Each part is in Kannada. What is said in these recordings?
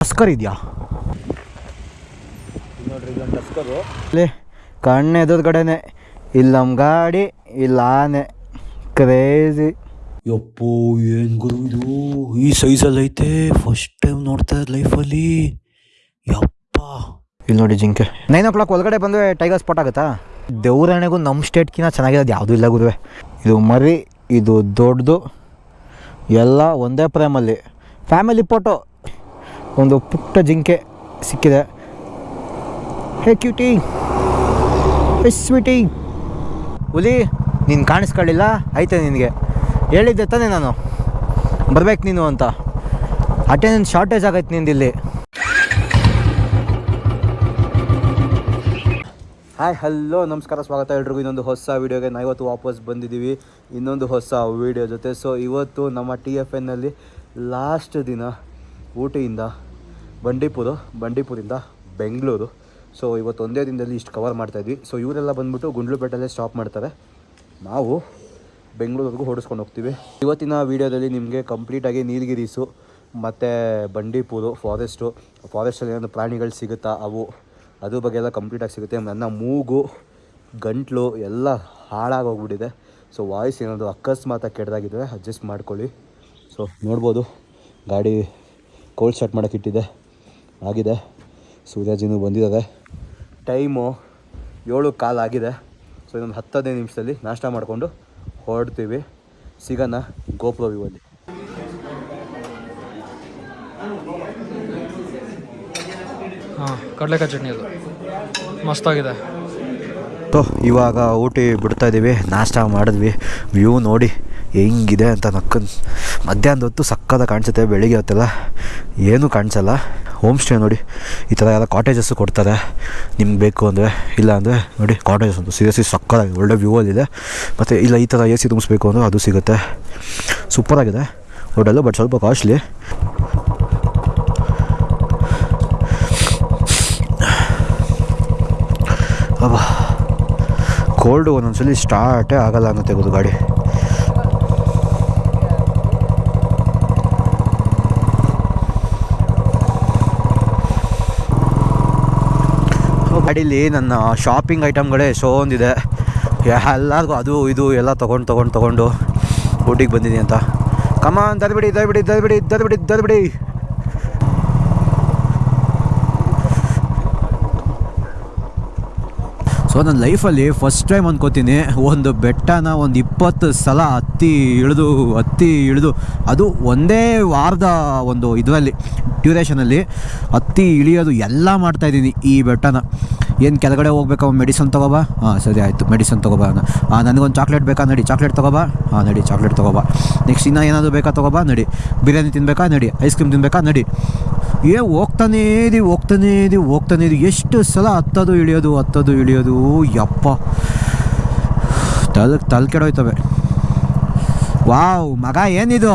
ಟಸ್ಕರ್ ಇದೆಯಾ? ನೋಡ್ರಿ ಇದೊಂದು ಟಸ್ಕರು ಲೇ ಕಣ್ಣು ಎದುರುಗಡೆನೆ ಇಲ್ಲಿ ನಮ್ಮ ಗಾಡಿ ಇಲ್ಲ ಆನೆ. ಕ್ರೇಜಿ ಯಪ್ಪೋ ಏನು ಗುರು ಇದು? ಈ ಸೈಜಲ್ಲಿ ಐತೆ. ಫಸ್ಟ್ ಟೈಮ್ ನೋಡ್ತಾ ಇದ್ದ ಲೈಫಲ್ಲಿ ಯಪ್ಪ. ಇಲ್ಲಿ ನೋಡಿ ಜಿಂಕೆ. ನೈನ್ ಓ ಕ್ಲಾಕ್ ಒಳಗಡೆ ಬಂದರೆ ಟೈಗರ್ ಸ್ಪಾಟ್ ಆಗುತ್ತಾ? ದೇವ್ರಣೆಗೂ ನಮ್ಮ ಸ್ಟೇಟ್ಕಿನ್ನ ಚೆನ್ನಾಗಿರೋದು ಯಾವುದೂ ಇಲ್ಲ ಗುರುವೆ. ಇದು ಮರಿ ಇದು ದೊಡ್ಡದು ಎಲ್ಲ ಒಂದೇ ಪ್ರೇಮಲ್ಲಿ ಫ್ಯಾಮಿಲಿ ಫೋಟೋ ಒಂದು ಪುಟ್ಟ ಜಿಂಕೆ ಸಿಕ್ಕಿದೆ. Hey cutie. Hey sweetie. ಹುಲಿ, ನೀನು ಕಾಣಿಸ್ಕೊಳ್ಳಿಲ್ಲ? ಐತೆ ನಿನಗೆ. ಹೇಳಿದ್ದೆ ತಾನೇ ನಾನು. ಬರ್ಬೇಕು ನೀನು ಅಂತ. ಅಟೆಂಡೆನ್ಸ್ ಶಾರ್ಟೇಜ್ ಆಗೈತೆ ನಿಂದಿಲ್ಲಿ ಹಾಯ್ ಹಲೋ ನಮಸ್ಕಾರ, ಸ್ವಾಗತ ಎಲ್ರಿಗೂ. ಇನ್ನೊಂದು ಹೊಸ ವೀಡಿಯೋಗೆ ನಾವು ಇವತ್ತು ವಾಪಸ್ ಬಂದಿದ್ದೀವಿ. ಇನ್ನೊಂದು ಹೊಸ ವೀಡಿಯೋ ಜೊತೆ. ಸೊ ಇವತ್ತು ನಮ್ಮ ಟಿ ಎಫ್ ಎನ್ನಲ್ಲಿ ಲಾಸ್ಟ್ ದಿನ ಊಟಿಯಿಂದ ಬಂಡೀಪುರ ಬಂಡೀಪುರಿಂದ ಬೆಂಗಳೂರು. ಸೊ ಇವತ್ತು ಒಂದೇ ದಿನದಲ್ಲಿ ಇಷ್ಟು ಕವರ್ ಮಾಡ್ತಾಯಿದ್ವಿ ಸೊ ಇವರೆಲ್ಲ ಬಂದ್ಬಿಟ್ಟು ಗುಂಡ್ಲುಪೇಟೆಲ್ಲೇ ಸ್ಟಾಪ್ ಮಾಡ್ತಾರೆ. ನಾವು ಬೆಂಗಳೂರಿಗೂ ಹೊಡಿಸ್ಕೊಂಡು ಹೋಗ್ತೀವಿ. ಇವತ್ತಿನ ವೀಡಿಯೋದಲ್ಲಿ ನಿಮಗೆ ಕಂಪ್ಲೀಟಾಗಿ ನೀಲಗಿರೀಸು, ಮತ್ತು ಬಂಡೀಪುರು ಫಾರೆಸ್ಟು ಫಾರೆಸ್ಟಲ್ಲಿ ಏನಾದರೂ ಪ್ರಾಣಿಗಳು ಸಿಗುತ್ತಾ, ಅವು, ಅದ್ರ ಬಗ್ಗೆ ಎಲ್ಲ ಕಂಪ್ಲೀಟಾಗಿ ಸಿಗುತ್ತೆ. ನನ್ನ ಮೂಗು, ಗಂಟ್ಲು ಎಲ್ಲ ಹಾಳಾಗೋಗ್ಬಿಟ್ಟಿದೆ. ಸೊ ವಾಯ್ಸ್ ಏನಾದರೂ ಅಕಸ್ಮಾತಾಗಿ ಕೆಟ್ಟದಾಗಿದ್ದರೆ ಅಡ್ಜಸ್ಟ್ ಮಾಡ್ಕೊಳ್ಳಿ. ಸೊ ನೋಡ್ಬೋದು, ಗಾಡಿ ಕೋಲ್ಡ್ ಸ್ಟಾರ್ಟ್ ಮಾಡೋಕ್ಕೆ ಇಟ್ಟಿದೆ. ಆಗಿದೆ. ಸೂರ್ಯಾಜಿನೂ ಬಂದಿದ್ದಾರೆ ಟೈಮು ಏಳು ಕಾಲು ಆಗಿದೆ. ಸೊ ಇನ್ನೊಂದು ಹತ್ತು ಹದಿನೈದು ನಿಮಿಷದಲ್ಲಿ ನಾಷ್ಟ ಮಾಡಿಕೊಂಡು ಹೊರಡ್ತೀವಿ. ಸಿಗೋಣ ಗೋಪುರ ವ್ಯೂವಲ್ಲಿ ಹಾಂ ಕಡಲೆಕಾಯಿ ಚಟ್ನಿ ಅದು. ಮಸ್ತಾಗಿದೆ. ಸೊ ಇವಾಗ ಊಟಿ ಬಿಡ್ತಾ ಇದ್ದೀವಿ ನಾಷ್ಟ ಮಾಡಿದ್ವಿ. ವ್ಯೂ ನೋಡಿ ಹೆಂಗಿದೆ ಅಂತ ನಕ್ಕನ್ ಮಧ್ಯಾಹ್ನದ ಹೊತ್ತು ಸಕ್ಕದ ಕಾಣಿಸುತ್ತೆ, ಬೆಳಿಗ್ಗೆ ಹೊತ್ತೆಲ್ಲ ಏನೂ ಕಾಣಿಸಲ್ಲ. ಹೋಮ್ ಸ್ಟೇ ನೋಡಿ, ಈ ಥರ ಎಲ್ಲ ಕಾಟೇಜಸ್ಸು ಕೊಡ್ತಾರೆ. ನಿಮ್ಗೆ ಬೇಕು ಅಂದರೆ, ಇಲ್ಲ ಅಂದರೆ ನೋಡಿ ಕಾಟೇಜಸ್ ಅಂತ ಸೀರಿಯಸ್ಲಿ ಸಕ್ಕದಾಗಿ ಒಳ್ಳೆ ವ್ಯೂ ಅಲ್ಲಿದೆ ಮತ್ತು ಇಲ್ಲ, ಈ ಥರ ಎ ಸಿ ತುಂಬಿಸ್ಬೇಕು ಅಂದರೆ ಅದು ಸಿಗುತ್ತೆ. ಸೂಪರಾಗಿದೆ ಹೋಟೆಲ್ಲು ಬಟ್ ಸ್ವಲ್ಪ ಕಾಸ್ಟ್ಲಿ ಅಬ್ಬಾ. ಕೋಲ್ಡು ಒಂದೊಂದ್ಸಲಿ ಸ್ಟಾರ್ಟೇ ಆಗಲ್ಲ ಅನ್ನತ್ತೆ ಗೊತ್ತು ಗಾಡಿ. ಗಾಡೀಲಿ ನನ್ನ ಶಾಪಿಂಗ್ ಐಟಮ್ಗಳೇ ಒಂದಿದೆ ಎಲ್ಲರಿಗೂ ಅದು, ಇದು, ಎಲ್ಲ ತೊಗೊಂಡು ತೊಗೊಂಡು ತೊಗೊಂಡು ಊಟಿಗೆ ಬಂದಿದ್ದೀನಿ ಅಂತ. ಕಮಾನ್ ಬಿಡಿ ದರ್ಬಿಡಿ ಬಿಡಿ ದರ್ಬಿಡಿ ಬಿಡಿ ಸೊ ನನ್ನ ಲೈಫಲ್ಲಿ ಫಸ್ಟ್ ಟೈಮ್ ಅಂದ್ಕೋತೀನಿ ಒಂದು ಬೆಟ್ಟನ ಒಂದು ಇಪ್ಪತ್ತು ಸಲ ಹತ್ತಿ ಇಳಿದು ಹತ್ತಿ ಇಳಿದು, ಅದು ಒಂದೇ ವಾರದ ಒಂದು ಇದರಲ್ಲಿ ಡ್ಯೂರೇಷನಲ್ಲಿ ಹತ್ತಿ ಇಳಿಯೋದು ಎಲ್ಲ ಮಾಡ್ತಾಯಿದ್ದೀನಿ ಈ ಬೆಟ್ಟನ. ಏನು ಕೆಳಗಡೆ ಹೋಗ್ಬೇಕಾ ಮೆಡಿಸನ್ ತೊಗೋಬ? ಹಾಂ, ಸರಿ ಆಯಿತು ಮೆಡಿಸನ್ ತೊಗೋಬಾ ಹಾಂ, ನನಗೊಂದು ಚಾಕ್ಲೇಟ್ ಬೇಕಾ? ನಡಿ ಚಾಕ್ಲೇಟ್ ತೊಗೋಬ? ಹಾಂ, ನಡಿ ಚಾಕ್ಲೇಟ್ ತೊಗೋಬಾ. ನೆಕ್ಸ್ಟ್ ಇನ್ನೂ ಏನಾದರೂ ಬೇಕಾ ತೊಗೋಬ? ನಡಿ. ಬಿರಿಯಾನಿ ತಿನ್ನಬೇಕಾ ನಡಿ. ಐಸ್ ಕ್ರೀಮ್ ತಿನ್ನಬೇಕಾ ನಡಿ. ಏ, ಹೋಗ್ತಾನೇ ಇದೀವಿ ಹೋಗ್ತಾನೇ ಇದೀವಿ ಹೋಗ್ತಾನೇ ಇದೀವಿ ಎಷ್ಟು ಸಲ ಹತ್ತೋದು ಇಳಿಯೋದು ಹತ್ತೋದು ಇಳಿಯೋದು. ಯಪ್ಪ. ತಲೆ ತಲೆ ಕೆಡೋಯ್ತವೆ. ವಾವ್, ಮಗ ಏನಿದು?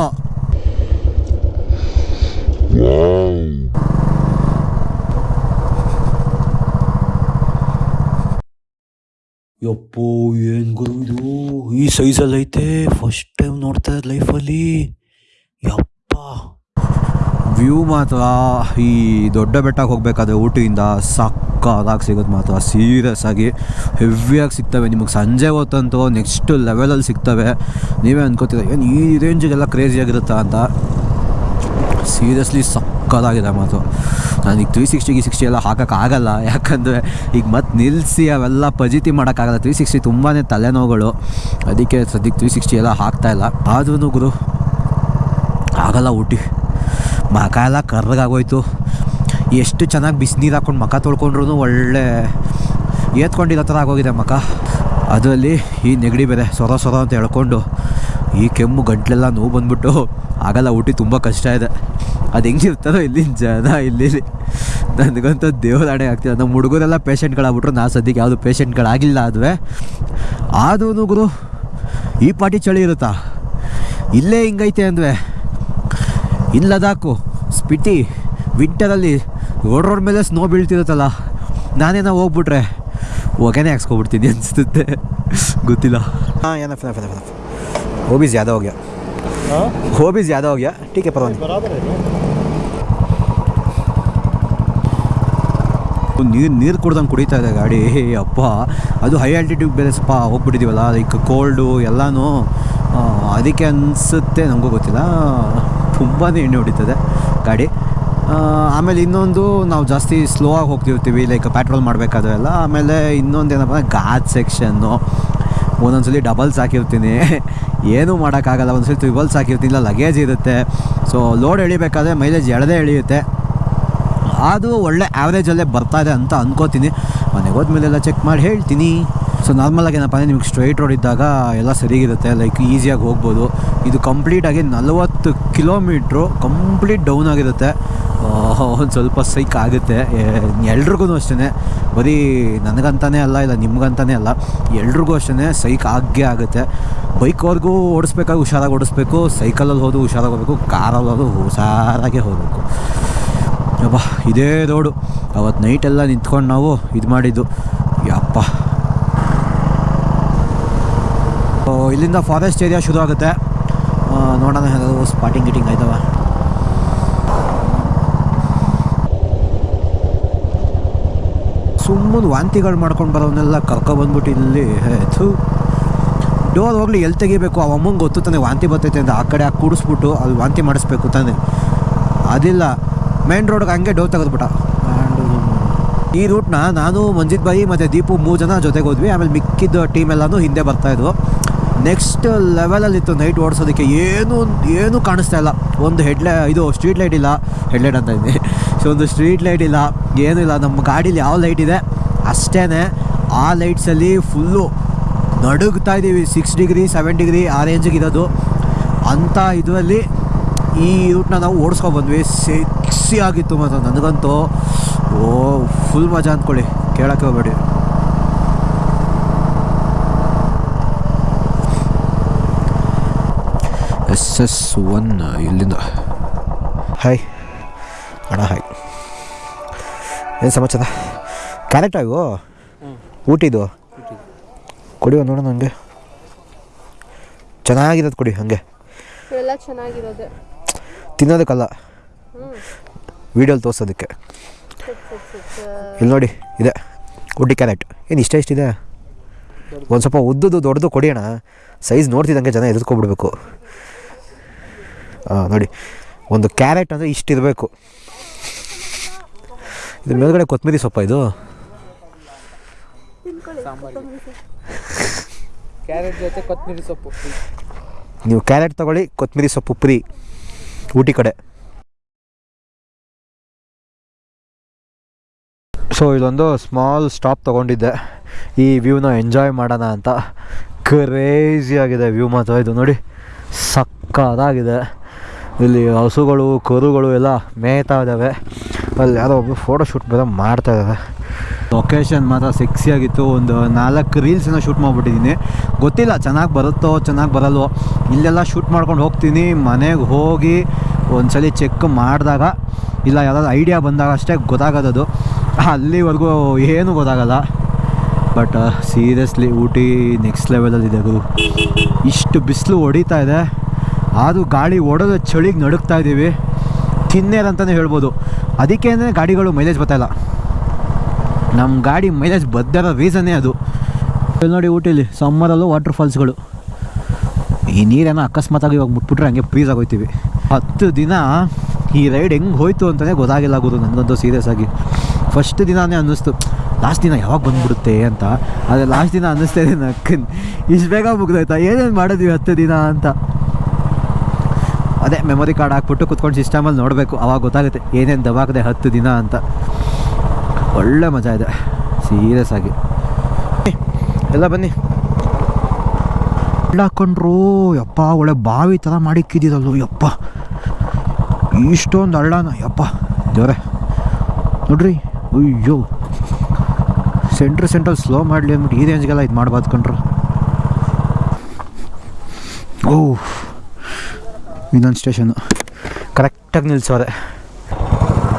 ಯಪ್ಪೋ, ಏನು ಗುರು ಇದು? ಈ ಸೈಜಲ್ಲಿ ಐತೆ. ಫಸ್ಟ್ ಟೈಮ್ ನೋಡ್ತಾ ಇದ್ದ ಲೈಫಲ್ಲಿ ಯಪ್ಪ. ವ್ಯೂ ಮಾತ್ರ, ಈ ದೊಡ್ಡ ಬೆಟ್ಟಕ್ಕೆ ಹೋಗಬೇಕಾದ್ರೆ ಊಟಿಯಿಂದ ಸಕ್ಕದಾಗಿ ಸಿಗೋದು ಮಾತ್ರ. ಸೀರಿಯಸ್ ಆಗಿ ಹೆವಿಯಾಗಿ ಸಿಗ್ತವೆ. ನಿಮಗೆ ಸಂಜೆ ಹೊತ್ತಂತೂ ನೆಕ್ಸ್ಟ್ ಲೆವೆಲಲ್ಲಿ ಸಿಗ್ತವೆ. ನೀವೇ ಅನ್ಕೋತೀರ, ಏನು ಈ ರೇಂಜಿಗೆಲ್ಲ ಕ್ರೇಜಿಯಾಗಿರುತ್ತಾ ಅಂತ? ಸೀರಿಯಸ್ಲಿ ಸಕ್ಕದಾಗಿದೆ ಮಾತು ನನಗೆ ತ್ರೀ ಸಿಕ್ಸ್ಟಿ ಸಿಕ್ಸ್ಟಿ ಎಲ್ಲ ಹಾಕೋಕ್ಕಾಗಲ್ಲ ಯಾಕಂದರೆ ಈಗ ಮತ್ತೆ ನಿಲ್ಲಿಸಿ ಅವೆಲ್ಲ ಪಜಿತಿ ಮಾಡೋಕ್ಕಾಗಲ್ಲ. ತ್ರೀ ಸಿಕ್ಸ್ಟಿ ತುಂಬಾ ತಲೆನೋವುಗಳು. ಅದಕ್ಕೆ ಸದ್ಯಕ್ಕೆ ತ್ರೀ ಸಿಕ್ಸ್ಟಿ ಎಲ್ಲ ಹಾಕ್ತಾಯಿಲ್ಲ ಆದ್ರೂ ಗುರು, ಆಗಲ್ಲ ಊಟಿ. ಮಖ ಎಲ್ಲ ಕರ್ರಗಾಗೋಯ್ತು. ಎಷ್ಟು ಚೆನ್ನಾಗಿ ಬಿಸಿನೀರು ಹಾಕ್ಕೊಂಡು ಮಖ ತೊಳ್ಕೊಂಡ್ರು ಒಳ್ಳೆ ಏತ್ಕೊಂಡಿರೋ ಥರ ಆಗೋಗಿದೆ ಮಖ ಅದರಲ್ಲಿ ಈ ನೆಗಡಿ ಬೇರೆ, ಸೊರ ಸೊರ ಅಂತ ಹೇಳ್ಕೊಂಡು ಈ ಕೆಮ್ಮು ಗಂಟ್ಲೆಲ್ಲ ನೋವು ಬಂದ್ಬಿಟ್ಟು ಆಗಲ್ಲ ಊಟಿ ತುಂಬ ಕಷ್ಟ ಇದೆ. ಅದು ಹೆಂಗಿರ್ತಾರೋ ಇಲ್ಲಿನ ಜನ ಇಲ್ಲಿ ನನಗಂತೂ ದೇವದಾಣೆ ಆಗ್ತಿದೆ. ನಮ್ಮ ಹುಡುಗರೆಲ್ಲ ಪೇಷಂಟ್ಗಳಾಗ್ಬಿಟ್ರು, ನಾ ಸದ್ಯಕ್ಕೆ ಯಾವುದು ಪೇಷಂಟ್ಗಳಾಗಿಲ್ಲ ಅದುವೆ ಆದೂ ಗುರು, ಈ ಪಾಟಿ ಚಳಿ ಇರುತ್ತಾ? ಇಲ್ಲೇ ಹಿಂಗೈತೆ ಅಂದ್ವೆ. ಇನ್ನು ಲದಾಖು ಸ್ಪಿಟಿ, ವಿಂಟರಲ್ಲಿ ರೋಡ್ ಮೇಲೆ ಸ್ನೋ ಬೀಳ್ತಿರುತ್ತಲ್ಲ, ನಾನೇನೋ ಹೋಗ್ಬಿಟ್ರೆ ಹೊಗೆನೇ ಹಾಕ್ಸ್ಕೊಬಿಡ್ತೀನಿ ಅನಿಸುತ್ತೆ. ಗೊತ್ತಿಲ್ಲ. ಹಾಂ, ಏನಪ್ಪ ಓ ಬಿಸಿ ಯಾವ್ದೋ ಹೋಗ್ಯ? हो गया हाँ वो भी ज़्यादा हो गया ठीक है परवान बराबर है ना ನೀರು ನೀರು ಕುಡ್ದಂಗೆ ಕುಡಿತಾ ಇದೆ ಗಾಡಿ ಅಪ್ಪ ಅದು ಹೈ ಆಲ್ಟಿಟ್ಯೂಡ್ ಬೇರೆ ಸ್ವಲ್ಪ ಹೋಗ್ಬಿಟ್ಟಿದ್ದೀವಲ್ಲ ಲೈಕ್ ಕೋಲ್ಡು ಎಲ್ಲನೂ ಆ, ಅದಕ್ಕೆ ಅನಿಸುತ್ತೆ ನಮಗೂ ಗೊತ್ತಿಲ್ಲ ತುಂಬಾ ಎಣ್ಣೆ ಹೊಡಿತದೆ ಗಾಡಿ ಆ, ಆಮೇಲೆ ಇನ್ನೊಂದು ನಾವು ಜಾಸ್ತಿ ಸ್ಲೋ ಆಗಿ ಹೋಗ್ತಿರ್ತೀವಿ ಲೈಕ್ ಪೆಟ್ರೋಲ್ ಮಾಡಬೇಕಾದ್ರೆ ಎಲ್ಲ ಆಮೇಲೆ ಇನ್ನೊಂದು ಏನಪ್ಪ ಅಂದರೆ ಘಾಟ್ ಸೆಕ್ಷನ್ನು ಒಂದೊಂದ್ಸಲಿ ಡಬಲ್ಸ್ ಹಾಕಿರ್ತೀನಿ. ಏನೂ ಮಾಡೋಕ್ಕಾಗಲ್ಲ, ಒಂದ್ಸಲಿ ತ್ರಿಬಲ್ಸ್ ಹಾಕಿರ್ತೀನಿ. ಇಲ್ಲ ಲಗೇಜ್ ಇರುತ್ತೆ. ಸೊ ಲೋಡ್ ಎಳಿಬೇಕಾದ್ರೆ ಮೈಲೇಜ್ ಎಳದೇ ಎಳೆಯುತ್ತೆ. ಅದು ಒಳ್ಳೆ ಆ್ಯಾವ್ರೇಜಲ್ಲೇ ಬರ್ತಾ ಇದೆ ಅಂತ ಅಂದ್ಕೋತೀನಿ ಮನೆಗೆ ಹೋದ್ಮೇಲೆಲ್ಲ ಚೆಕ್ ಮಾಡಿ ಹೇಳ್ತೀನಿ. ಸೊ ನಾರ್ಮಲಾಗಿ ಏನಪ್ಪ ಅಂದರೆ ನಿಮ್ಗೆ ಸ್ಟ್ರೈಟ್ ರೋಡ್ ಇದ್ದಾಗ ಎಲ್ಲ ಸರಿಗಿರುತ್ತೆ ಲೈಕ್ ಈಸಿಯಾಗಿ ಹೋಗ್ಬೋದು. ಇದು ಕಂಪ್ಲೀಟಾಗಿ ನಲವತ್ತು ಕಿಲೋಮೀಟ್ರು ಕಂಪ್ಲೀಟ್ ಡೌನ್ ಆಗಿರುತ್ತೆ. ಒಂದು ಸ್ವಲ್ಪ ಸೈಕ್ ಆಗುತ್ತೆ. ಎಲ್ರಿಗೂ ಅಷ್ಟೇ ಬರೀ ನನಗಂತಾನೇ ಅಲ್ಲ, ಇಲ್ಲ ನಿಮ್ಗಂತಾನೇ ಅಲ್ಲ, ಎಲ್ರಿಗೂ ಅಷ್ಟೇ ಸೈಕ್ ಆಗೇ ಆಗುತ್ತೆ. ಬೈಕ್ವರೆಗೂ ಓಡಿಸ್ಬೇಕಾಗಿ ಹುಷಾರಾಗಿ ಓಡಿಸ್ಬೇಕು ಸೈಕಲಲ್ಲಿ ಹೋದು ಹುಷಾರಾಗಿ ಹೋಗಬೇಕು ಕಾರಲ್ಲಿ ಹೋದು ಹುಷಾರಾಗೆ ಹೋಗಬೇಕು. ಅಬ್ಬಾ ಇದೇ ರೋಡು. ಅವತ್ತು ನೈಟೆಲ್ಲ ನಿಂತ್ಕೊಂಡು ನಾವು ಇದು ಮಾಡಿದ್ದು. ಯಪ್ಪ ಓ, ಇಲ್ಲಿಂದ ಫಾರೆಸ್ಟ್ ಏರಿಯಾ ಶುರು ಆಗುತ್ತೆ. ನೋಡೋಣ ಹೇಗಾದ್ರು ಸ್ಪಾಟಿಂಗ್ ಗಿಟಿಂಗ್ ಆಯ್ತವ. ಸುಮ್ಮನೆ ವಾಂತಿಗಳು ಮಾಡ್ಕೊಂಡು ಬರೋವನ್ನೆಲ್ಲ ಕರ್ಕೊಬಂದ್ಬಿಟ್ಟು ಇಲ್ಲಿ ಥೂ. ಡೋರ್ ಹೋಗ್ಲಿ ಎಲ್ಲಿ ತೆಗಿಬೇಕು? ಆ ಅಮ್ಮಂಗೆ ಗೊತ್ತು ತಾನೆ ವಾಂತಿ ಬರ್ತೈತೆ ಅಂತ. ಆ ಕಡೆ ಹಾಕಿ ಕೂಡಿಸ್ಬಿಟ್ಟು ಅಲ್ಲಿ ವಾಂತಿ ಮಾಡಿಸ್ಬೇಕು ತಾನೆ. ಅದಿಲ್ಲ. ಮೇನ್ ರೋಡ್ಗೆ ಹಂಗೆ ಡೋರ್ ತೆಗೆದ್ಬಿಟ್ಟ. ಈ ರೂಟ್ನ ನಾನು, ಮಂಜಿತ್ ಬಾಯಿ ಮತ್ತು ದೀಪು ಮೂರು ಜನ ಜೊತೆಗೆ ಹೋದ್ವಿ. ಆಮೇಲೆ ಮಿಕ್ಕಿದ್ದ ಟೀಮ್ ಎಲ್ಲನೂ ಹಿಂದೆ ಬರ್ತಾಯಿದ್ವು ನೆಕ್ಸ್ಟ್ ಲೆವೆಲಲ್ಲಿತ್ತು ನೈಟ್ ಓಡಿಸೋದಕ್ಕೆ. ಏನು, ಏನೂ ಕಾಣಿಸ್ತಾ ಇಲ್ಲ. ಒಂದು ಹೆಡ್ಲೈ ಇದು ಸ್ಟ್ರೀಟ್ ಲೈಟ್ ಇಲ್ಲ. ಹೆಡ್ಲೈಟ್ ಅಂತ ಇದ್ದೀನಿ ಸೊ ಒಂದು ಸ್ಟ್ರೀಟ್ ಲೈಟ್ ಇಲ್ಲ. ಏನೂ ಇಲ್ಲ. ನಮ್ಮ ಗಾಡೀಲಿ ಯಾವ ಲೈಟ್ ಇದೆ? ಅಷ್ಟೇ ಆ ಲೈಟ್ಸಲ್ಲಿ ಫುಲ್ಲು ನಡುಗ್ತಾ ಇದ್ದೀವಿ. ಸಿಕ್ಸ್ ಡಿಗ್ರಿ ಸೆವೆನ್ ಡಿಗ್ರಿ ಆ ರೇಂಜಿಗೆ ಇರೋದು. ಅಂಥ ಇದರಲ್ಲಿ ಈ ರೂಟ್ನ ನಾವು ಓಡಿಸ್ಕೊಂಡು ಬಂದ್ವಿ. ಸೆಕ್ಸಿ ಆಗಿತ್ತು ಮತ್ತು ನನಗಂತೂ, ಓ ಫುಲ್ ಮಜಾ ಅಂದ್ಕೊಳ್ಳಿ. ಕೇಳೋಕ್ಕೆ ಹೋಗ್ಬೇಡಿ. ಎಸ್ ಎಸ್ ಒನ್ ಇಲ್ಲಿಂದ. ಹಾಯ್ ಅಣ್ಣ ಹಾಯ್ ಏನು ಸಮಾಚಾರ? ಕ್ಯಾರೆಕ್ಟ್ ಆಗು ಊಟಿದು ಕೊಡಿ ಒಂದು ನೋಡೋಣ ನನಗೆ ಚೆನ್ನಾಗಿರೋದು ಕೊಡಿ ಹಾಗೆ. ತಿನ್ನೋದಕ್ಕಲ್ಲ. ವೀಡಿಯೋಲಿ ತೋರಿಸೋದಕ್ಕೆ. ಇಲ್ಲಿ ನೋಡಿ ಇದೆ. ಉಡ್ಡಿ ಕ್ಯಾರೆಟ್. ಏನು ಇಷ್ಟ ಇಷ್ಟಿದೆ ಒಂದು ಸ್ವಲ್ಪ ಉದ್ದದ್ದು ದೊಡ್ಡದು ಕೊಡಿ ಅಣ್ಣ. ಸೈಜ್ ನೋಡ್ತಿದ್ದಂಗೆ ಜನ ಎದುರ್ಕೊಬಿಡ್ಬೇಕು ನೋಡಿ. ಒಂದು ಕ್ಯಾರೆಟ್ ಅಂದರೆ ಇಷ್ಟಿರಬೇಕು. ಇದು ಮೇಲ್ಗಡೆ ಕೊತ್ತಂಬರಿ ಸೊಪ್ಪ ಇದು. ಕ್ಯಾರೆಟ್ ಜೊತೆ ಕೊತ್ತಂಬರಿ ಸೊಪ್ಪು ನೀವು ಕ್ಯಾರೆಟ್ ತಗೊಳ್ಳಿ ಕೊತ್ತಂಬರಿ ಸೊಪ್ಪು ಫ್ರೀ. ಊಟಿ ಕಡೆ. ಸೊ ಇದೊಂದು ಸ್ಮಾಲ್ ಸ್ಟಾಪ್ ತೊಗೊಂಡಿದ್ದೆ. ಈ ವ್ಯೂನ ಎಂಜಾಯ್ ಮಾಡೋಣ ಅಂತ. ಕ್ರೇಜಿ ಆಗಿದೆ ವ್ಯೂ ಮಾತ್ರ ಇದು ನೋಡಿ. ಸಕ್ಕದಾಗಿದೆ ಇಲ್ಲಿ ಹಸುಗಳು, ಕರುಗಳು ಎಲ್ಲ ಮೇಯ್ತಾ ಇದ್ದಾವೆ. ಅಲ್ಲಿ ಯಾರೋ ಒಬ್ಬರು ಫೋಟೋ ಶೂಟ್ ಮಾಡ್ತಾ ಇದ್ದಾರೆ. ಲೊಕೇಶನ್ ಮಾತ್ರ ಸೆಕ್ಸಿ ಆಗಿತ್ತು. ಒಂದು ನಾಲ್ಕು ರೀಲ್ಸನ್ನ ಶೂಟ್ ಮಾಡಿಬಿಟ್ಟಿದ್ದೀನಿ. ಗೊತ್ತಿಲ್ಲ ಚೆನ್ನಾಗಿ ಬರುತ್ತೋ, ಚೆನ್ನಾಗಿ ಬರಲ್ವೋ. ಇಲ್ಲೆಲ್ಲ ಶೂಟ್ ಮಾಡ್ಕೊಂಡು ಹೋಗ್ತೀನಿ. ಮನೆಗೆ ಹೋಗಿ ಒಂದ್ಸಲಿ ಚೆಕ್ ಮಾಡಿದಾಗ, ಇಲ್ಲ ಯಾವ್ದಾದ್ರು ಐಡಿಯಾ ಬಂದಾಗ ಅಷ್ಟೇ ಗೊತ್ತಾಗೋದದು. ಅಲ್ಲಿವರೆಗೂ ಏನೂ ಗೊತ್ತಾಗಲ್ಲ. ಬಟ್ ಸೀರಿಯಸ್ಲಿ ಊಟಿ ನೆಕ್ಸ್ಟ್ ಲೆವೆಲಲ್ಲಿದೆ ಗುರು. ಇಷ್ಟು ಬಿಸಿಲು ಹೊಡಿತಾ ಇದೆ. ಆದರೂ ಗಾಳಿ ಓಡೋದು ಚಳಿಗೆ ನಡುಕ್ತಾ ಇದ್ದೀವಿ. ತಿನ್ನೇರ್ ಅಂತಲೇ ಹೇಳ್ಬೋದು. ಅದಕ್ಕೆ ಅಂದರೆ ಗಾಡಿಗಳು ಮೈಲೇಜ್ ಬರ್ತಾಯಿಲ್ಲ ನಮ್ಮ ಗಾಡಿ ಮೈಲೇಜ್ ಬದ್ದರ ರೀಸನ್ನೇ ಅದು. ಇಲ್ಲಿ ನೋಡಿ ಊಟಿಲಿ, ಸಮ್ಮರಲ್ಲೂ ವಾಟರ್ ಫಾಲ್ಸ್ಗಳು ಈ ನೀರೇನೋ ಅಕಸ್ಮಾತಾಗಿ ಇವಾಗ ಮುಟ್ಬಿಟ್ರೆ ಹಂಗೆ ಫ್ರೀಸ್ ಆಗೋಯ್ತೀವಿ. ಹತ್ತು ದಿನ ಈ ರೈಡ್ ಹೆಂಗೆ ಹೋಯ್ತು ಅಂತಲೇ ಗೊತ್ತಾಗಿಲ್ಲ ಗುರು ನನಗಂತೂ ಸೀರಿಯಸ್ ಆಗಿ. ಫಸ್ಟ್ ದಿನಾನೇ ಅನ್ನಿಸ್ತು ಲಾಸ್ಟ್ ದಿನ ಯಾವಾಗ ಬಂದ್ಬಿಡುತ್ತೆ ಅಂತ. ಆದರೆ ಲಾಸ್ಟ್ ದಿನ ಅನ್ನಿಸ್ತಾ ಇದೆ ನಕ್ಕನ್. ಇಷ್ಟು ಬೇಗ ಮುಗ್ದೋಯ್ತಾ? ಏನೇನು ಮಾಡಿದ್ವಿ ಹತ್ತು ದಿನ ಅಂತ? ಅದೇ ಮೆಮೊರಿ ಕಾರ್ಡ್ ಹಾಕ್ಬಿಟ್ಟು ಕುತ್ಕೊಂಡು ಸಿಸ್ಟಮಲ್ಲಿ ನೋಡಬೇಕು, ಅವಾಗ ಗೊತ್ತಾಗುತ್ತೆ ಏನೇನು ದಬಾಕದೆ ಹತ್ತು ದಿನ ಅಂತ. ಒಳ್ಳೆ ಮಜಾ ಇದೆ ಸೀರಿಯಸ್ ಆಗಿ. ಎಲ್ಲ ಬನ್ನಿ. ಹಾಕೊಂಡ್ರು ಯಪ್ಪ, ಒಳ್ಳೆ ಬಾವಿ ಥರ ಮಾಡಿಕ್ಕಿದ್ದೀರಲ್ಲ ಯಪ್ಪ. ಇಷ್ಟೊಂದು ಹಳ್ಳನ, ಯಪ್ಪ. ದೇವ್ರೆ, ನೋಡ್ರಿ, ಅಯ್ಯೋ. ಸೆಂಟ್ರ್ ಸೆಂಟ್ರಲ್ಲಿ ಸ್ಲೋ ಮಾಡಲಿ ಅಂದ್ಬಿಟ್ಟು ಈ ರೇಂಜ್ಗೆಲ್ಲ ಇದು ಮಾಡ್ಬಾರ್ದು ಕಣ್ರು. ಓ ಇನ್ನೊಂದು ಸ್ಟೇಷನ್ನು ಕರೆಕ್ಟಾಗಿ ನಿಲ್ಸೋರೆ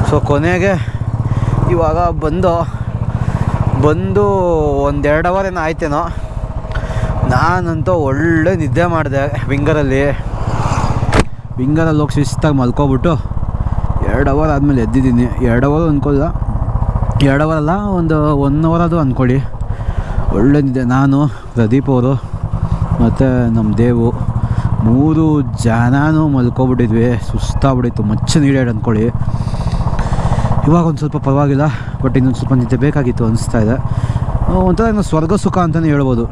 ಸೊ ಕೊನೆಗೆ ಇವಾಗ ಬಂದು ಬಂದು ಒಂದೆರಡು ಅವರ್ ಏನೋ ಆಯ್ತೇನೋ, ನಾನಂತೂ ಒಳ್ಳೆ ನಿದ್ದೆ ಮಾಡಿದೆ ವಿಂಗರಲ್ಲಿ. ವಿಂಗರಲ್ಲಿ ಹೋಗಿ ಶಿಸ್ತಾಗಿ ಮಲ್ಕೊಬಿಟ್ಟು ಎರಡು ಅವರ್ ಆದಮೇಲೆ ಎದ್ದಿದ್ದೀನಿ. ಎರಡು ಅವರ್ ಅಂದ್ಕೊಲ್ಲ ಎರಡು ಅವರ್ ಅಲ್ಲ, ಒಂದು ಒನ್ ಅವರ್ ಅದು ಅಂದ್ಕೊಳ್ಳಿ ನಿದ್ದೆ. ನಾನು, ಪ್ರದೀಪ್ ಅವರು, ಮತ್ತು ನಮ್ಮ ದೇವು. ಮೂರು ಜನನೂ ಮಲ್ಕೊಬಿಟ್ಟಿದ್ವಿ. ಸುಸ್ತಾಗ್ಬಿಟ್ಟಿತ್ತು. ಮಚ್ಚ ನೀಡಾಡ್ ಅಂದ್ಕೊಳ್ಳಿ ಇವಾಗ ಒಂದು ಸ್ವಲ್ಪ ಪರವಾಗಿಲ್ಲ. ಬಟ್ ಇನ್ನೊಂದು ಸ್ವಲ್ಪ ನಿದ್ದೆ ಬೇಕಾಗಿತ್ತು ಅನಿಸ್ತಾ ಇದೆ. ಒಂಥರ ಇನ್ನು ಸ್ವರ್ಗ ಸುಖ ಅಂತಲೇ ಹೇಳ್ಬೋದು.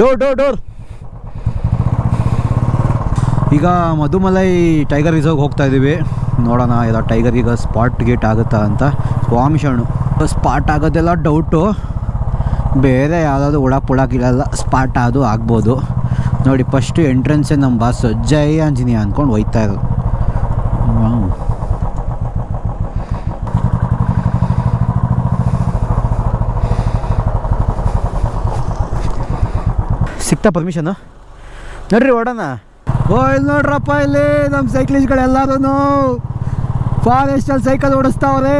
Door door door. ಈಗ ಮಧುಮಲೈ ಟೈಗರ್ ರಿಸರ್ವ್ ಹೋಗ್ತಾ ಇದ್ದೀವಿ ನೋಡೋಣ ಎಲ್ಲ ಟೈಗರ್ ಈಗ ಸ್ಪಾಟ್ ಗೇಟ್ ಆಗುತ್ತಾ ಅಂತ. ಸ್ವಾಮಿ ಶರಣು. ಸ್ಪಾಟ್ ಆಗೋದೆಲ್ಲ ಡೌಟು ಬೇರೆ ಯಾವುದಾದ್ರು ಉಡಾಕ್ ಉಡಾಕಿಲ್ಲ ಸ್ಪಾಟ್ ಅದು ಆಗ್ಬೋದು. ನೋಡಿ ಫಸ್ಟು ಎಂಟ್ರೆನ್ಸೇ ನಮ್ಮ ಬಾಸ್ ಜೈ ಆಂಜನೇಯ ಅಂದ್ಕೊಂಡು ಹೋಯ್ತಾ ಇರೋದು. ಸಿಕ್ತ ಸಿಕ್ತಾ ಪರ್ಮಿಷನು ನೋಡ್ರಿ, ಓಡೋಣ. ಓ ಇಲ್ಲಿ ನೋಡ್ರಪ್ಪ ಇಲ್ಲಿ ನಮ್ಮ ಸೈಕ್ಲಿಸ್ಟ್ಗಳೆಲ್ಲರೂ ಫಾರೆಸ್ಟಲ್ಲಿ ಸೈಕಲ್ ಓಡಿಸ್ತಾವ್ರೆ.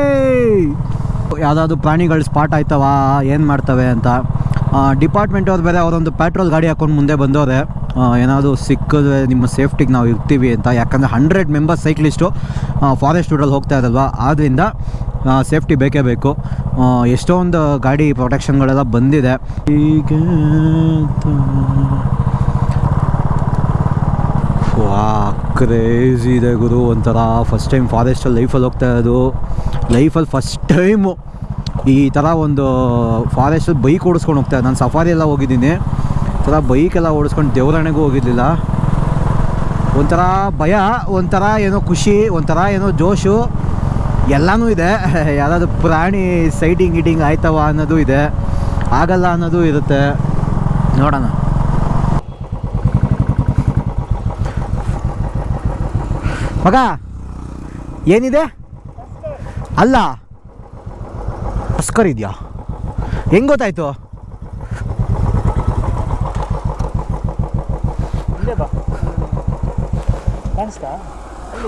ಯಾವುದಾದ್ರು ಪ್ರಾಣಿಗಳು ಸ್ಪಾಟ್ ಆಯ್ತವ? ಏನು ಮಾಡ್ತವೆ ಅಂತ. ಡಿಪಾರ್ಟ್ಮೆಂಟ್ ಅವ್ರು ಬೇರೆ ಅವರೊಂದು ಪೆಟ್ರೋಲ್ ಗಾಡಿ ಹಾಕೊಂಡು ಮುಂದೆ ಬಂದವ್ರೆ. ಏನಾದರೂ ಸಿಕ್ಕಿದ್ರೆ ನಿಮ್ಮ ಸೇಫ್ಟಿಗೆ ನಾವು ಇರ್ತೀವಿ ಅಂತ. ಯಾಕಂದರೆ ಹಂಡ್ರೆಡ್ ಮೆಂಬರ್ಸ್ ಸೈಕ್ಲಿಸ್ಟು ಫಾರೆಸ್ಟ್ ರೂಟಲ್ಲಿ ಹೋಗ್ತಾ ಇರಲ್ವ? ಆದ್ದರಿಂದ ಸೇಫ್ಟಿ ಬೇಕೇ ಬೇಕು. ಎಷ್ಟೊಂದು ಗಾಡಿ ಪ್ರೊಟೆಕ್ಷನ್ಗಳೆಲ್ಲ ಬಂದಿದೆ. ಈಗ ವಾ ಕ್ರೇಜಿ ಇದೆ ಗುರು, ಒಂಥರ ಫಸ್ಟ್ ಟೈಮ್ ಫಾರೆಸ್ಟಲ್ಲಿ ಲೈಫಲ್ಲಿ ಹೋಗ್ತಾ ಇರೋದು. ಲೈಫಲ್ಲಿ ಫಸ್ಟ್ ಟೈಮು ಈ ಥರ ಒಂದು ಫಾರೆಸ್ಟಲ್ಲಿ ಬೈಕ್ ಓಡಿಸ್ಕೊಂಡು ಹೋಗ್ತಾ ನಾನು ಸಫಾರಿ ಎಲ್ಲ ಹೋಗಿದ್ದೀನಿ. ಒಂಥರ ಥರ ಬೈಕೆಲ್ಲ ಓಡಿಸ್ಕೊಂಡು ದೇವರಾಣೆಗೂ ಹೋಗಿರಲಿಲ್ಲ. ಒಂಥರ ಭಯ, ಒಂಥರ ಏನೋ ಖುಷಿ, ಒಂಥರ ಏನೋ ಜೋಶು. ಎಲ್ಲನೂ ಇದೆ. ಯಾರಾದ್ರು ಪ್ರಾಣಿ ಸೈಟಿಂಗ್ ಗೀಟಿಂಗ್ ಆಯ್ತವ ಅನ್ನೋದು ಇದೆ. ಆಗಲ್ಲ ಅನ್ನೋದು ಇರುತ್ತೆ. ನೋಡೋಣ. ಮಗ ಏನಿದೆ? ಅಲ್ಲ. ಅಸ್ಕರ್ ಇದೆಯಾ? ಹೆಂಗ್ ಗೊತ್ತಾಯ್ತು?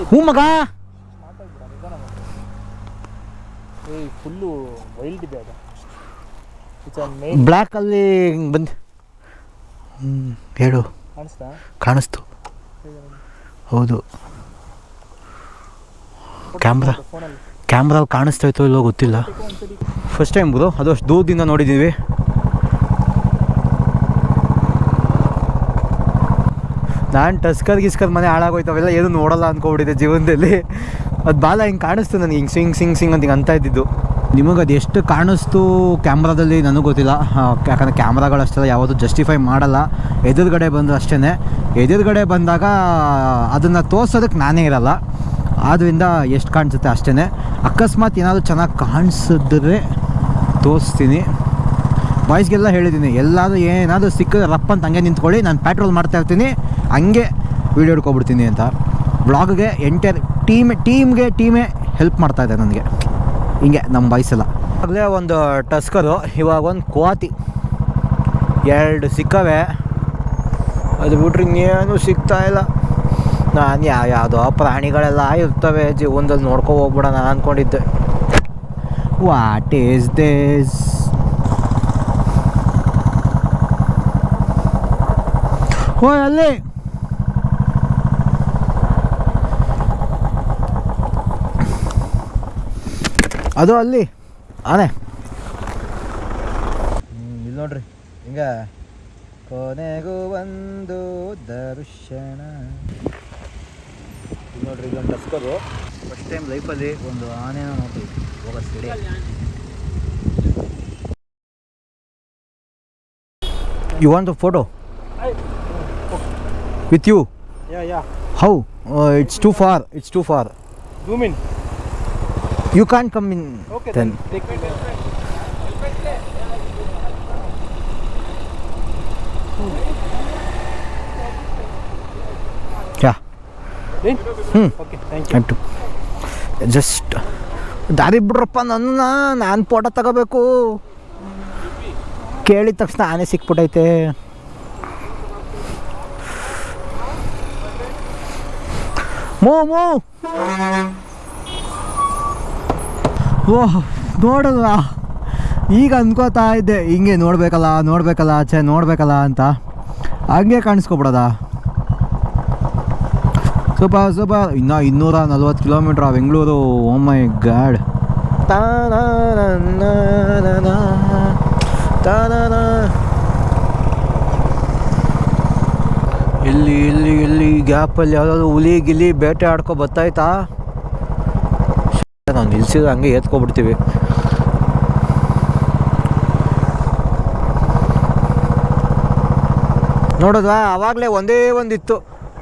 ಹ್ಞೂ ಮಗ. ಫುಲ್ಲು ವೈಲ್ಡ್ ಇದೆ ಅದು. ಬ್ಲ್ಯಾಕಲ್ಲಿ ಹಿಂಗೆ ಬಂದು ಹ್ಞೂ ಹೇಳು. ಕಾಣಿಸ್ತಾ? ಕಾಣಿಸ್ತು. ಹೌದು. ಕ್ಯಾಮ್ರಾ ಕ್ಯಾಮ್ರಾ ಕಾಣಿಸ್ತಾ ಇತ್ತು ಇಲ್ಲೋ ಗೊತ್ತಿಲ್ಲ. ಫಸ್ಟ್ ಟೈಮ್ ಗುರು ಅದು ಅಷ್ಟು ದೂರದಿಂದ ನೋಡಿದ್ದೀವಿ ನಾನು ಟಸ್ಕರ್ ಗಿಸ್ಕರ್ ಮನೆ ಹಾಳಾಗೋಯ್ತವೆಲ್ಲ ಏನು ನೋಡಲ್ಲ ಅಂದ್ಕೊಬಿಟ್ಟಿದೆ ಜೀವನದಲ್ಲಿ. ಅದು ಬಾಲ ಹಿಂಗೆ ಕಾಣಿಸ್ತು ನನಗೆ, ಹಿಂಗೆ ಸಿಂಗ್ ಸಿಂಗ್ ಸಿಂಗ್ ಅಂತ ಹಿಂಗೆ ಅಂತ ಇದ್ದಿದ್ದು. ನಿಮಗೆ ಅದು ಎಷ್ಟು ಕಾಣಿಸ್ತು ಕ್ಯಾಮ್ರಾದಲ್ಲಿ ನನಗೆ ಗೊತ್ತಿಲ್ಲ. ಯಾಕಂದರೆ ಕ್ಯಾಮ್ರಾಗಳು ಅಷ್ಟೆಲ್ಲ ಯಾವುದು ಜಸ್ಟಿಫೈ ಮಾಡಲ್ಲ. ಎದುರುಗಡೆ ಬಂದು ಅಷ್ಟೇ ಎದುರುಗಡೆ ಬಂದಾಗ ಅದನ್ನು ತೋರ್ಸೋದಕ್ಕೆ ನಾನೇ ಇರಲ್ಲ. ಆದ್ದರಿಂದ ಎಷ್ಟು ಕಾಣಿಸುತ್ತೆ ಅಷ್ಟೇ ಅಕಸ್ಮಾತ್ ಏನಾದರೂ ಚೆನ್ನಾಗಿ ಕಾಣಿಸಿದ್ರೆ ತೋರಿಸ್ತೀನಿ. ಬಾಯ್ಸ್ಗೆಲ್ಲ ಹೇಳಿದ್ದೀನಿ, ಎಲ್ಲಾದರೂ ಏನಾದರೂ ಸಿಕ್ಕಿದ್ರೆ ರಪ್ಪ ಅಂತ ಹಂಗೆ ನಿಂತ್ಕೊಳ್ಳಿ, ನಾನು ಪ್ಯಾಟ್ರೋಲ್ ಮಾಡ್ತಾ ಇರ್ತೀನಿ, ಹಂಗೆ ವೀಡಿಯೋ ಹಿಡ್ಕೊಬಿಡ್ತೀನಿ ಅಂತ. ಬ್ಲಾಗ್ಗೆ ಎಂಟೈರ್ ಟೀಮ್ ಟೀಮ್ಗೆ ಟೀಮೇ ಹೆಲ್ಪ್ ಮಾಡ್ತಾ ಇದೆ ನನಗೆ. ಹಿಂಗೆ ನಮ್ಮ ಬಾಯ್ಸ್ ಎಲ್ಲ. ಆಗಲೇ ಒಂದು ಟಸ್ಕರು ಇವಾಗ ಒಂದು ಕೋತಿ ಎರಡು ಸಿಕ್ಕವೆ. ಅದು ಬಿಟ್ರೆ ಇನ್ನೇನು ಸಿಗ್ತಾ ಇಲ್ಲ. ನಾನು ಯಾವ ಯಾವುದೋ ಪ್ರಾಣಿಗಳೆಲ್ಲ ಇರ್ತವೆ ಜೀವನದಲ್ಲಿ ನೋಡ್ಕೊ ಹೋಗ್ಬಿಡೋಣ ಅಂದ್ಕೊಂಡಿದ್ದೆ ವಾಟ್ ಈಸ್ ದಿಸ್ ಓ, ಅಲ್ಲಿ. ಅದು ಅಲ್ಲಿ. ಆನೆ. ಇಲ್ಲಿ ನೋಡ್ರಿ. ಹಿಂಗ ಕೊನೆಗೂ ಒಂದು ದರ್ಶನ. ನೋಡ್ರಿ ಇದೊಂದು ಟಸ್ಕರು ಫಸ್ಟ್ ಟೈಮ್ ಲೈಫಲ್ಲಿ ಒಂದು ಆನೆನ ನೋಡ್ತೀವಿ. ಹೋಗೋ side you want photo with you how it's too far it's too far you can come in then Thank you ಹ್ಞೂ ಓಕೆ ಥ್ಯಾಂಕ್ ಯು ಆಯ್ತು. ಜಸ್ಟ್ ದಾರಿ ಬಿಡ್ರಪ್ಪ ನನ್ನ ನಾನು ಫೋಟೋ ತಗೋಬೇಕು. ಕೇಳಿದ ತಕ್ಷಣ ಆನೆ ಸಿಕ್ಬಿಟ್ಟೈತೆ. ಮೂ ಮೋ. ಓಹ್ ನೋಡಲ್ಲ. ಈಗ ಅನ್ಕೋತಾ ಇದ್ದೆ ಹಿಂಗೆ ನೋಡ್ಬೇಕಲ್ಲ ನೋಡ್ಬೇಕಲ್ಲ ಆಚೆ ನೋಡಬೇಕಲ್ಲ ಅಂತ. ಹಂಗೆ ಕಾಣಿಸ್ಕೊಬಿಡೋದ? ಸೂಪರ್ ಸೂಪರ್ ಇನ್ನು ಇನ್ನೂರ ನಲ್ವತ್ತು kilometre Bengaluru. Oh my god ಇಲ್ಲಿ ಇಲ್ಲಿ ಇಲ್ಲಿ ಗ್ಯಾಪಲ್ಲಿ ಯಾವುದಾದ್ರು ಹುಲಿ ಗಿಲಿ ಬೇಟೆ ಆಡ್ಕೊ ಬತ್ತಾಯ್ತಾ ನಾವು ನಿಲ್ಸಿದ್ರೆ ಹಂಗೆ ಎತ್ಕೊಬಿಡ್ತೀವಿ ನೋಡಿದ್ವಾ ಆವಾಗಲೇ ಒಂದೇ ಒಂದಿತ್ತು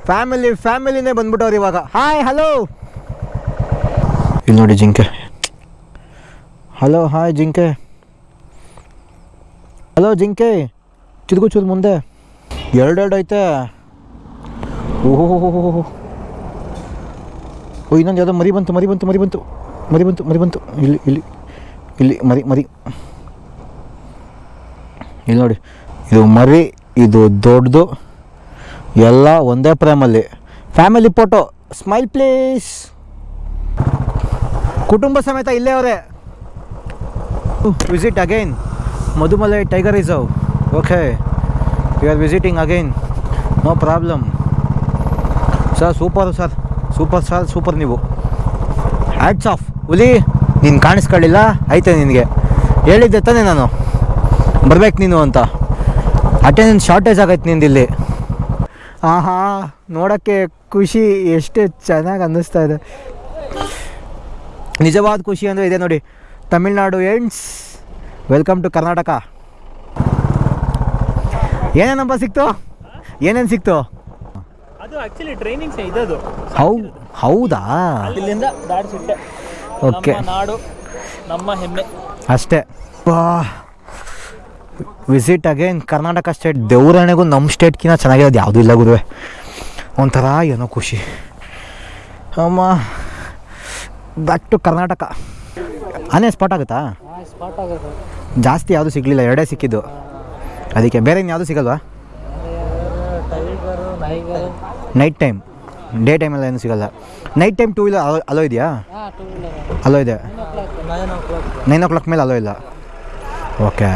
ಫ್ಯಾಮಿಲಿ ಫ್ಯಾಮಿಲಿನೇ ಬಂದ್ಬಿಟ್ಟವ್ರು ಇವಾಗ. ಹಾಯ್ ಹಲೋ ಇಲ್ಲಿ ನೋಡಿ ಜಿಂಕೆ. ಹಲೋ ಹಾಯ್ ಜಿಂಕೆ. ಹಲೋ ಜಿಂಕೆ. ಚಿದ್ಗು ಚೂರು ಮುಂದೆ. ಎರಡೆರಡು ಐತೆ. ಓಹೋ ಓ ಇನ್ನೊಂದು ಯಾವುದೋ ಮರಿ ಬಂತು ಮರಿ ಬಂತು ಮರಿ ಬಂತು. ಮರಿ ಬಂತು ಮರಿ ಬಂತು. ಇಲ್ಲಿ ಇಲ್ಲಿ. ಇಲ್ಲಿ ಮರಿ ಮರಿ. ಇಲ್ಲಿ ನೋಡಿ. ಇದು ಮರಿ ಇದು ದೊಡ್ಡದು. ಎಲ್ಲ ಒಂದೇ ಪ್ರೇಮಲ್ಲಿ. ಫ್ಯಾಮಿಲಿ ಫೋಟೋ ಸ್ಮೈಲ್ ಪ್ಲೀಸ್ ಕುಟುಂಬ ಸಮೇತ ಇಲ್ಲೇ ಅವರೇ. Visit again Mudumalai tiger reserve okay you are visiting again no problem sir super sir super sir super ನೀವು. ಹ್ಯಾಟ್ಸ್ ಆಫ್ ಹುಲಿ, ನೀನು ಕಾಣಿಸ್ಕೊಳ್ಳಿಲ್ಲ? ಐತೆ ನಿನಗೆ. ಹೇಳಿದ್ದೆ ತಾನೇ ನಾನು. ಬರ್ಬೇಕು ನೀನು ಅಂತ. ಅಟೆಂಡೆನ್ಸ್ ಶಾರ್ಟೇಜ್ ಆಗೈತೆ ನಿಂದಿಲ್ಲಿ. ಆಹಾ ನೋಡೋಕ್ಕೆ ಖುಷಿ ಎಷ್ಟು ಚೆನ್ನಾಗಿ ಅನ್ನಿಸ್ತಾ ಇದೆ. ನಿಜವಾದ ಖುಷಿ ಅಂದರೆ ಇದೆ ನೋಡಿ Tamil Nadu ends welcome to Karnataka. ಏನೇನಪ್ಪ ಸಿಕ್ತು? ಏನೇನು ಸಿಕ್ತು? ಹೌದಾ? ಓಕೆ. ನಾಡು ನಮ್ಮ ಹೆಮ್ಮೆ. ಅಷ್ಟೇ. ವಿಸಿಟ್ ಅಗೇನ್ ಕರ್ನಾಟಕ ಸ್ಟೇಟ್ ದೇವರಣೆಗೂ ನಮ್ಮ ಸ್ಟೇಟ್ಗಿಂತ ಚೆನ್ನಾಗಿರೋದು ಯಾವುದೂ ಇಲ್ಲ ಗುರುವೆ. ಒಂಥರ ಏನೋ ಖುಷಿ. ಅಮ್ಮ ಬ್ಯಾಕ್ ಟು ಕರ್ನಾಟಕ ಅನೇ ಸ್ಪಾಟ್ ಆಗುತ್ತಾ? ಜಾಸ್ತಿ ಯಾವುದು ಸಿಗಲಿಲ್ಲ, ಎರಡೇ ಸಿಕ್ಕಿದ್ದು. ಅದಕ್ಕೆ ಬೇರೆ ಇನ್ಯಾವುದು ಸಿಗಲ್ವಾ? ನೈಟ್ ಟೈಮ್ ಡೇ ಟೈಮೆಲ್ಲ ಏನು ಸಿಗಲ್ಲ. Night time two wheeler allow allow ಇದೆಯಾ? ಅಲೋ ಇದೆ. ನೈನ್ ಓ ಕ್ಲಾಕ್ ಮೇಲೆ ಅಲೋ ಇಲ್ಲ. ಓಕೆ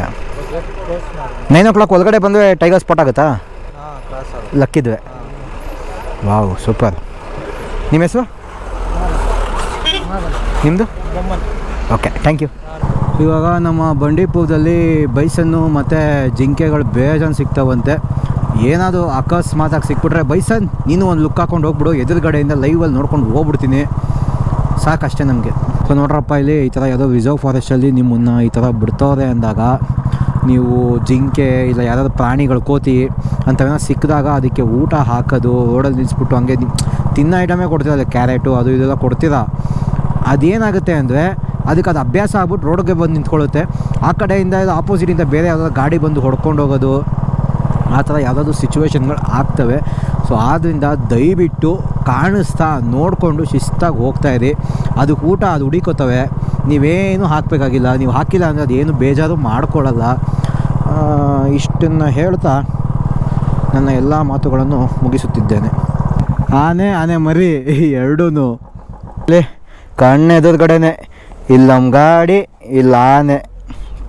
ನೈನ್ ಓ ಕ್ಲಾಕ್ ಒಳಗಡೆ ಬಂದರೆ ಟೈಗರ್ ಸ್ಪಾಟ್ ಆಗುತ್ತಾ? ಲಕ್ಕಿದ್ವಿ ವಾವ್ ಸೂಪರ್ ನಿಮ್ಮ ಹೆಸರು? ನಿಮ್ಮದು ಓಕೆ ಥ್ಯಾಂಕ್ ಯು ಇವಾಗ ನಮ್ಮ ಬಂಡೀಪುರದಲ್ಲಿ ಬೈಸನ್ನು ಮತ್ತು ಜಿಂಕೆಗಳು ಬೇಜಾನ್ ಸಿಗ್ತಾವಂತೆ. ಏನಾದರೂ ಅಕಸ್ಮಾತಾಗಿ ಸಿಕ್ಬಿಟ್ರೆ ಬೈಸನ್ ನೀನು ಒಂದು ಲುಕ್ ಹಾಕೊಂಡು ಹೋಗ್ಬಿಡು ಎದುರುಗಡೆಯಿಂದ ಲೈವಲ್ಲಿ ನೋಡ್ಕೊಂಡು ಹೋಗ್ಬಿಡ್ತೀನಿ. ಸಾಕಷ್ಟೇ ನಮಗೆ. ಸೊ ನೋಡ್ರಪ್ಪ ಇಲ್ಲಿ ಈ ಥರ ಯಾವುದೋ ರಿಸರ್ವ್ ಫಾರೆಸ್ಟಲ್ಲಿ ನಿಮ್ಮನ್ನು ಈ ಥರ ಬಿಡ್ತವ್ರೆ ಅಂದಾಗ ನೀವು ಜಿಂಕೆ ಇಲ್ಲ ಯಾವ್ದಾದ್ರು ಪ್ರಾಣಿಗಳು ಕೋತಿ ಅಂಥವೇನೋ ಸಿಕ್ಕಿದಾಗ ಅದಕ್ಕೆ ಊಟ ಹಾಕೋದು, ರೋಡಲ್ಲಿ ನಿಲ್ಲಿಸ್ಬಿಟ್ಟು ಹಂಗೆ ತಿನ್ನ ಐಟಮೇ ಕೊಡ್ತೀರಲ್ಲ, ಕ್ಯಾರೆಟು ಅದು ಇದೆಲ್ಲ ಕೊಡ್ತೀರಾ? ಅದೇನಾಗುತ್ತೆ ಅಂದರೆ ಅದಕ್ಕೆ ಅದು ಅಭ್ಯಾಸ ಆಗ್ಬಿಟ್ಟು ರೋಡ್ಗೆ ಬಂದು ನಿಂತ್ಕೊಳ್ಳುತ್ತೆ. ಆ ಕಡೆಯಿಂದ ಇದು ಆಪೋಸಿಟಿಂದ ಬೇರೆ ಯಾವುದಾದ್ರು ಗಾಡಿ ಬಂದು ಹೊಡ್ಕೊಂಡು ಹೋಗೋದು, ಆ ಥರ ಯಾವುದಾದ್ರು ಸಿಚುವೇಶನ್ಗಳು ಆಗ್ತವೆ. ಸೊ ಆದ್ದರಿಂದ ದಯವಿಟ್ಟು ಕಾಣಿಸ್ತಾ ನೋಡಿಕೊಂಡು ಶಿಸ್ತಾಗಿ ಹೋಗ್ತಾಯಿರಿ ಅದಕ್ಕೆ ಊಟ ಅದು ಹುಡಿಕೋತವೆ. ನೀವೇನು ಹಾಕಬೇಕಾಗಿಲ್ಲ, ನೀವು ಹಾಕಿಲ್ಲ ಅಂದರೆ ಅದೇನು ಬೇಜಾರು ಮಾಡ್ಕೊಳ್ಳಲ್ಲ. ಇಷ್ಟನ್ನು ಹೇಳ್ತಾ ನನ್ನ ಎಲ್ಲ ಮಾತುಗಳನ್ನು ಮುಗಿಸುತ್ತಿದ್ದೇನೆ. ಆನೆ ಆನೆ ಮರಿ ಎರಡೂ ಲೇ ಕಣ್ಣೆದುರುಗಡೆನೆ, ಇಲ್ಲಿ ನಮ್ಮ ಗಾಡಿ, ಇಲ್ಲ ಆನೆ.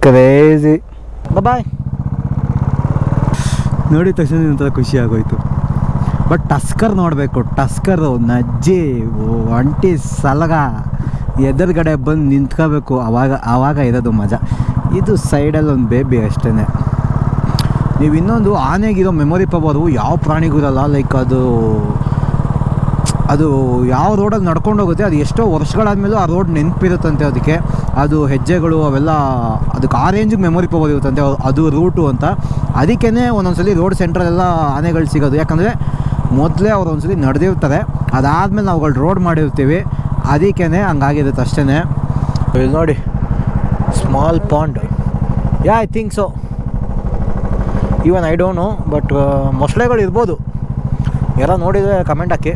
ಕ್ರೇಜಿ ಬಾಯ್ ನೋಡಿದ ತಕ್ಷಣ ಒಂಥರ ಖುಷಿ ಆಗೋಯ್ತು. ಬಟ್ ಟಸ್ಕರ್ ನೋಡಬೇಕು ಟಸ್ಕರು ನಜ್ಜಿ ಒಂಟಿ ಸಲಗ. ಎದುರುಗಡೆ ಬಂದು ನಿಂತ್ಕೋಬೇಕು, ಅವಾಗ, ಆವಾಗ ಇರೋದು ಮಜಾ. ಇದು ಸೈಡಲ್ಲಿ ಒಂದು ಬೇಬಿ ಅಷ್ಟೇ ನೀವು ಇನ್ನೊಂದು ಆನೆಗಿರೋ ಮೆಮೊರಿ ಪವರು ಯಾವ ಪ್ರಾಣಿಗೂ ಇರಲ್ಲ ಲೈಕ್ ಅದು ಅದು ಯಾವ ರೋಡಲ್ಲಿ ನಡ್ಕೊಂಡು ಹೋಗುತ್ತೆ, ಅದು ಎಷ್ಟೋ ವರ್ಷಗಳಾದಮೇಲೂ ಆ ರೋಡ್ ನೆನಪಿರುತ್ತಂತೆ ಅದಕ್ಕೆ. ಅದು ಹೆಜ್ಜೆಗಳು ಅವೆಲ್ಲ, ಅದಕ್ಕೆ ಆ ರೇಂಜಿಗೆ ಮೆಮೊರಿ ಪವರ್ ಇರುತ್ತಂತೆ, ಅದು ರೂಟು ಅಂತ. ಅದಕ್ಕೇ ಒಂದೊಂದ್ಸಲಿ ರೋಡ್ ಸೆಂಟ್ರಲ್ಲೆಲ್ಲ ಆನೆಗಳು ಸಿಗೋದು. ಯಾಕಂದರೆ ಮೊದಲೇ ಅವ್ರು ಒಂದ್ಸಲಿ ನಡೆದಿರ್ತಾರೆ. ಅದಾದಮೇಲೆ ನಾವುಗಳು ರೋಡ್ ಮಾಡಿರ್ತೀವಿ. ಅದಕ್ಕೇ ಹಂಗಾಗಿರುತ್ತೆ ಅಷ್ಟೇ ಇಲ್ಲಿ ನೋಡಿ small pond yeah I think so even I don't know but ಮೊಸಳೆಗಳು ಇರ್ಬೋದು. ಎಲ್ಲ ನೋಡಿದರೆ ಕಮೆಂಟ್ ಹಾಕಿ.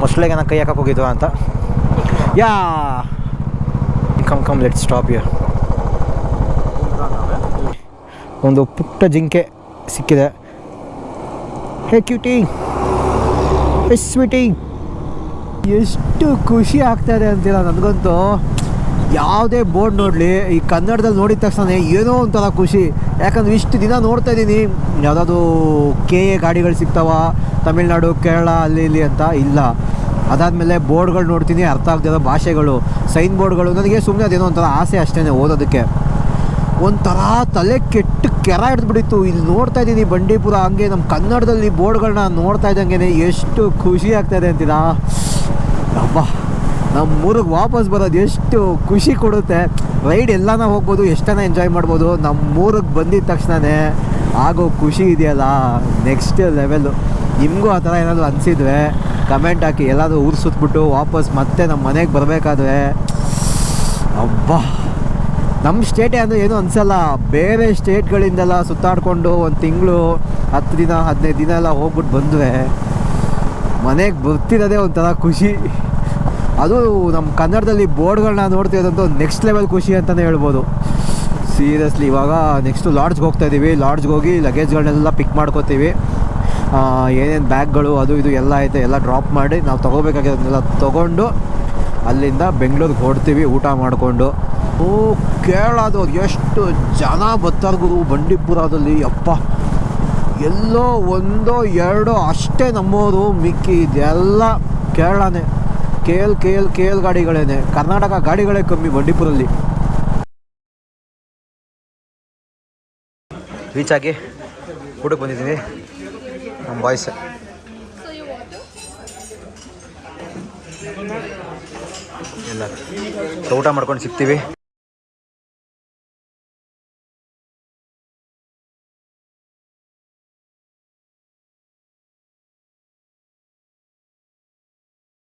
ಮೊಸಳೆಗೆ ಕೈ ಹಾಕಕ್ಕೆ ಹೋಗಿದ್ವಾ ಅಂತ. Yeah come come let stop ಯರ್ ಒಂದು ಪುಟ್ಟ ಜಿಂಕೆ ಸಿಕ್ಕಿದೆ. ಹೇ ಕ್ಯೂಟಿ ಸ್ವೀಟಿ ಎಷ್ಟು ಖುಷಿ ಆಗ್ತಾಯಿದೆ ಅಂತೀರ ನನಗಂತೂ? ಯಾವುದೇ ಬೋರ್ಡ್ ನೋಡಲಿ, ಈ ಕನ್ನಡದಲ್ಲಿ ನೋಡಿದ ತಕ್ಷಣ ಏನೋ ಒಂಥರ ಖುಷಿ. ಯಾಕಂದ್ರೆ ಇಷ್ಟು ದಿನ ನೋಡ್ತಾ ಇದ್ದೀನಿ. ಯಾವುದಾದ್ರು ಕೆ ಎ ಗಾಡಿಗಳು ಸಿಗ್ತಾವ, ತಮಿಳ್ನಾಡು, ಕೇರಳ, ಅಲ್ಲಿ ಇಲ್ಲಿ ಅಂತ ಇಲ್ಲ. ಅದಾದಮೇಲೆ ಬೋರ್ಡ್ಗಳು ನೋಡ್ತೀನಿ, ಅರ್ಥ ಆಗ್ತಿರೋ ಭಾಷೆಗಳು. ಸೈನ್ ಬೋರ್ಡ್ಗಳು, ನನಗೆ ಸುಮ್ಮನೆ ಅದೇನೋ ಒಂಥರ ಆಸೆ ಅಷ್ಟೇ ಓದೋದಕ್ಕೆ. ಒಂಥರ ತಲೆ ಕೆಟ್ಟು ಕೆರ ಹಿಡಿದ್ಬಿಟ್ಟಿತ್ತು. ಇಲ್ಲಿ ನೋಡ್ತಾ ಇದ್ದೀನಿ ಬಂಡೀಪುರ, ಹಂಗೆ ನಮ್ಮ ಕನ್ನಡದಲ್ಲಿ ಬೋರ್ಡ್ಗಳನ್ನ ನೋಡ್ತಾ ಇದ್ದಂಗೆ ಎಷ್ಟು ಖುಷಿ ಆಗ್ತಾಯಿದೆ ಅಂತೀರಾ? ಅಬ್ಬಾ ನಮ್ಮ ಊರಿಗೆ ವಾಪಸ್ ಬರೋದು ಎಷ್ಟು ಖುಷಿ ಕೊಡುತ್ತೆ. ರೈಡ್ ಎಲ್ಲಾನ ಹೋಗ್ಬೋದು, ಎಷ್ಟನ ಎಂಜಾಯ್ ಮಾಡ್ಬೋದು ನಮ್ಮ ಊರಿಗೆ ಬಂದಿದ ತಕ್ಷಣವೇ ಆಗೋ ಖುಷಿ ಇದೆಯಲ್ಲ ನೆಕ್ಸ್ಟ್ ಲೆವೆಲ್ಲು ನಿಮಗೂ ಆ ಥರ ಏನಾದರೂ ಅನಿಸಿದ್ರೆ ಕಮೆಂಟ್ ಹಾಕಿ, ಎಲ್ಲಾದರೂ ಊರು ಸುತ್ತಬಿಟ್ಟು ವಾಪಸ್ ಮತ್ತೆ ನಮ್ಮ ಮನೆಗೆ ಬರಬೇಕಾದ್ರೆ, ಅಬ್ಬಾ. ನಮ್ಮ ಸ್ಟೇಟೇ ಅಂದರೆ ಏನೂ ಅನಿಸಲ್ಲ. ಬೇರೆ ಸ್ಟೇಟ್ಗಳಿಂದೆಲ್ಲ ಸುತ್ತಾಡಿಕೊಂಡು ಒಂದು ತಿಂಗಳು, ಹತ್ತು ದಿನ, ಹದಿನೈದು ದಿನ ಎಲ್ಲ ಹೋಗ್ಬಿಟ್ಟು ಬಂದರೆ ಮನೆಗೆ ಬರ್ತಿರೋದೇ ಒಂಥರ ಖುಷಿ. ಅದು ನಮ್ಮ ಕನ್ನಡದಲ್ಲಿ ಬೋರ್ಡ್ಗಳನ್ನ ನೋಡ್ತಿರೋದಂತೂ ನೆಕ್ಸ್ಟ್ ಲೆವೆಲ್ ಖುಷಿ ಅಂತಲೇ ಹೇಳ್ಬೋದು. ಸೀರಿಯಸ್ಲಿ ಇವಾಗ ನೆಕ್ಸ್ಟು ಲಾಡ್ಜ್ಗೆ ಹೋಗ್ತಾ ಇದ್ದೀವಿ ಲಾಡ್ಜ್ಗೆ ಹೋಗಿ ಲಗೇಜ್ಗಳನ್ನೆಲ್ಲ ಪಿಕ್ ಮಾಡ್ಕೋತೀವಿ. ಏನೇನು ಬ್ಯಾಗ್ಗಳು, ಅದು ಇದು ಎಲ್ಲ ಐತೆ, ಎಲ್ಲ ಡ್ರಾಪ್ ಮಾಡಿ ನಾವು ತೊಗೋಬೇಕಾಗಿರೋದನ್ನೆಲ್ಲ ತೊಗೊಂಡು ಅಲ್ಲಿಂದ ಬೆಂಗಳೂರಿಗೆ ಹೊಡ್ತೀವಿ ಊಟ ಮಾಡಿಕೊಂಡು. ಓ ಕೇಳೋದು ಎಷ್ಟು ಜನ ಬರ್ತಾರೆ ಗುರು ಬಂಡೀಪುರದಲ್ಲಿ, ಅಪ್ಪ. ಎಲ್ಲೋ ಒಂದೋ ಎರಡೋ ಅಷ್ಟೇ ನಮ್ಮೋರು, ಮಿಕ್ಕಿ, ಇದೆಲ್ಲ ಕೇರಳನೇ. K L K L K L ಗಾಡಿಗಳೇನೆ. Karnataka ಗಾಡಿಗಳೇ ಕಮ್ಮಿ ಬಂಡೀಪುರಲ್ಲಿ ರೀಚ್ ಆಗಿ ಊಟಕ್ಕೆ ಬಂದಿದ್ದೀನಿ. ನಮ್ಮ ಬಾಯ್ಸ್ ಎಲ್ಲ. ಊಟ ಮಾಡ್ಕೊಂಡು ಸಿಗ್ತೀವಿ.